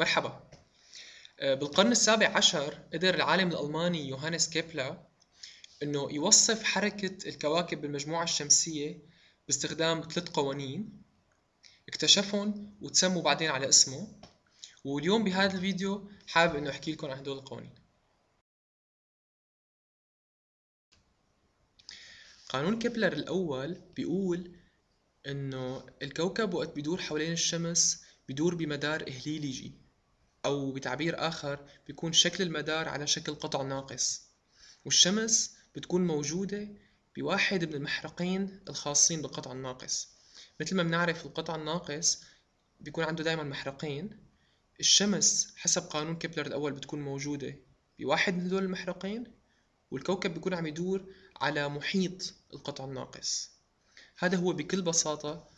مرحبا. آه، بالقرن السابع عشر قدر العالم الألماني يوهانس كيبلر إنه يوصف حركة الكواكب بالمجموعة الشمسية باستخدام ثلاث قوانين اكتشفهم وتسموا بعدين على اسمه. واليوم بهذا الفيديو حابب إنه أحكي لكم عن هدول القوانين. قانون كيبلر الأول بيقول إنه الكوكب وقت بيدور حوالين الشمس بيدور بمدار إهليليجي. أو بتعبير آخر بيكون شكل المدار على شكل قطع ناقص والشمس بتكون موجودة بواحد من المحرقين الخاصين بالقطع الناقص. مثل ما بنعرف القطع الناقص بيكون عنده دايما محرقين الشمس حسب قانون كيبلر الأول بتكون موجودة بواحد من هدول المحرقين والكوكب بيكون عم يدور على محيط القطع الناقص. هذا هو بكل بساطة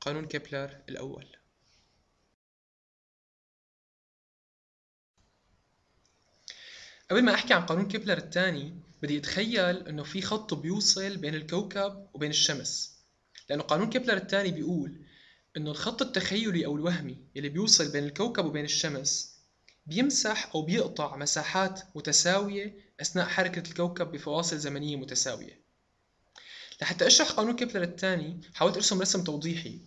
قانون كيبلر الأول. قبل ما أحكي عن قانون كيبلر الثاني بدي أتخيل إنه في خط بيوصل بين الكوكب وبين الشمس. لأنه قانون كيبلر الثاني بيقول إنه الخط التخيلي أو الوهمي اللي بيوصل بين الكوكب وبين الشمس بيمسح أو بيقطع مساحات متساوية أثناء حركة الكوكب بفواصل زمنية متساوية. لحتى أشرح قانون كيبلر الثاني حاولت أرسم رسم توضيحي.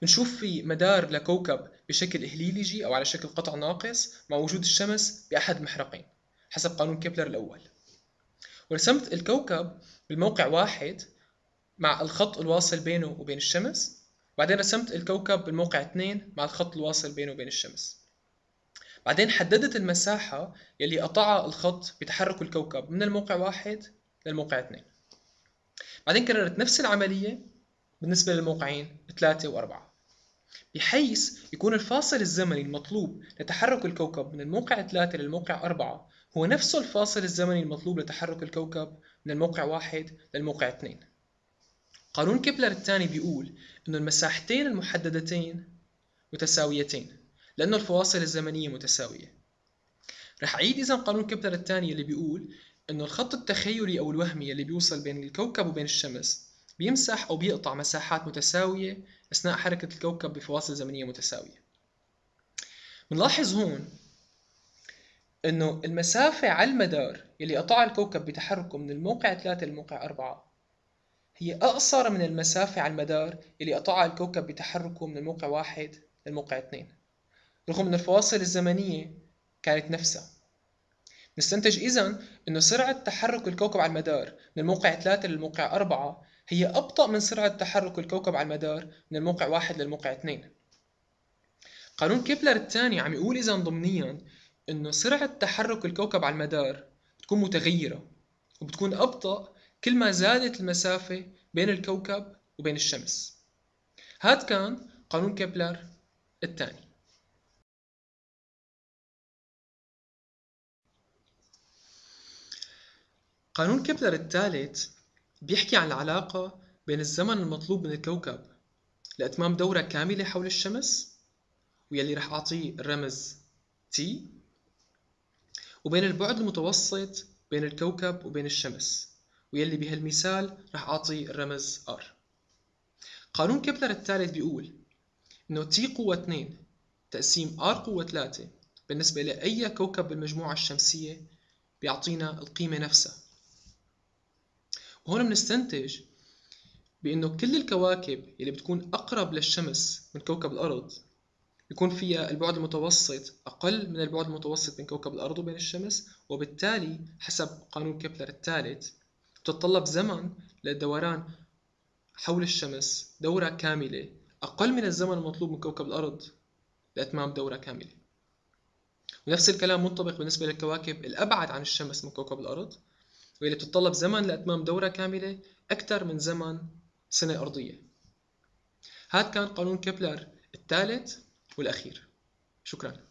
بنشوف في مدار لكوكب بشكل إهليليجي أو على شكل قطع ناقص مع وجود الشمس بأحد المحرقين حسب قانون كيبلر الأول. ورسمت الكوكب بالموقع واحد مع الخط الواصل بينه وبين الشمس بعدين رسمت الكوكب بالموقع اثنين مع الخط الواصل بينه وبين الشمس. بعدين حددت المساحة يلي قطعها الخط بتحرك الكوكب من الموقع واحد للموقع اثنين. بعدين كررت نفس العملية بالنسبة للموقعين ثلاثة وأربعة. بحيث يكون الفاصل الزمني المطلوب لتحرك الكوكب من الموقع 3 للموقع 4 هو نفسه الفاصل الزمني المطلوب لتحرك الكوكب من الموقع 1 للموقع 2 قانون كيبلر الثاني بيقول إنه المساحتين المحددتين متساويتين لأنه الفواصل الزمنية متساوية. رح أعيد إذا قانون كيبلر الثاني اللي بيقول إنه الخط التخيلي أو الوهمي اللي بيوصل بين الكوكب وبين الشمس بيمسح أو بيقطع مساحات متساوية أثناء حركة الكوكب بفواصل زمنية متساوية. بنلاحظ هون إنه المسافة على المدار اللي قطعها الكوكب بتحركه من الموقع 3 للموقع 4 هي أقصر من المسافة على المدار اللي قطعها الكوكب بتحركه من الموقع 1 للموقع 2 رغم أن الفواصل الزمنية كانت نفسها. نستنتج إذا أنه سرعة تحرك الكوكب على المدار من الموقع 3 للموقع 4 هي أبطأ من سرعة تحرك الكوكب على المدار من الموقع واحد للموقع اثنين. قانون كيبلر الثاني عم يقول إذا ضمنيا إنه سرعة تحرك الكوكب على المدار بتكون متغيرة وبتكون أبطأ كل ما زادت المسافة بين الكوكب وبين الشمس. هذا كان قانون كيبلر الثاني. قانون كيبلر الثالث بيحكي عن العلاقة بين الزمن المطلوب من الكوكب لإتمام دورة كاملة حول الشمس ويلي رح أعطيه الرمز T وبين البعد المتوسط بين الكوكب وبين الشمس ويلي بهالمثال رح أعطيه الرمز R. قانون كيبلر الثالث بيقول إنه T قوة 2 تقسيم R قوة 3 بالنسبة لأي كوكب بالمجموعة الشمسية بيعطينا القيمة نفسها. وهون بنستنتج بأنه كل الكواكب اللي بتكون أقرب للشمس من كوكب الأرض بيكون فيها البعد المتوسط أقل من البعد المتوسط بين كوكب الأرض وبين الشمس وبالتالي حسب قانون كيبلر الثالث تتطلب زمن للدوران حول الشمس دورة كاملة أقل من الزمن المطلوب من كوكب الأرض لإتمام دورة كاملة. ونفس الكلام منطبق بالنسبة للكواكب الأبعد عن الشمس من كوكب الأرض. واللي بتتطلب زمن لإتمام دورة كاملة أكثر من زمن سنة أرضية. هذا كان قانون كيبلر الثالث والأخير. شكراً.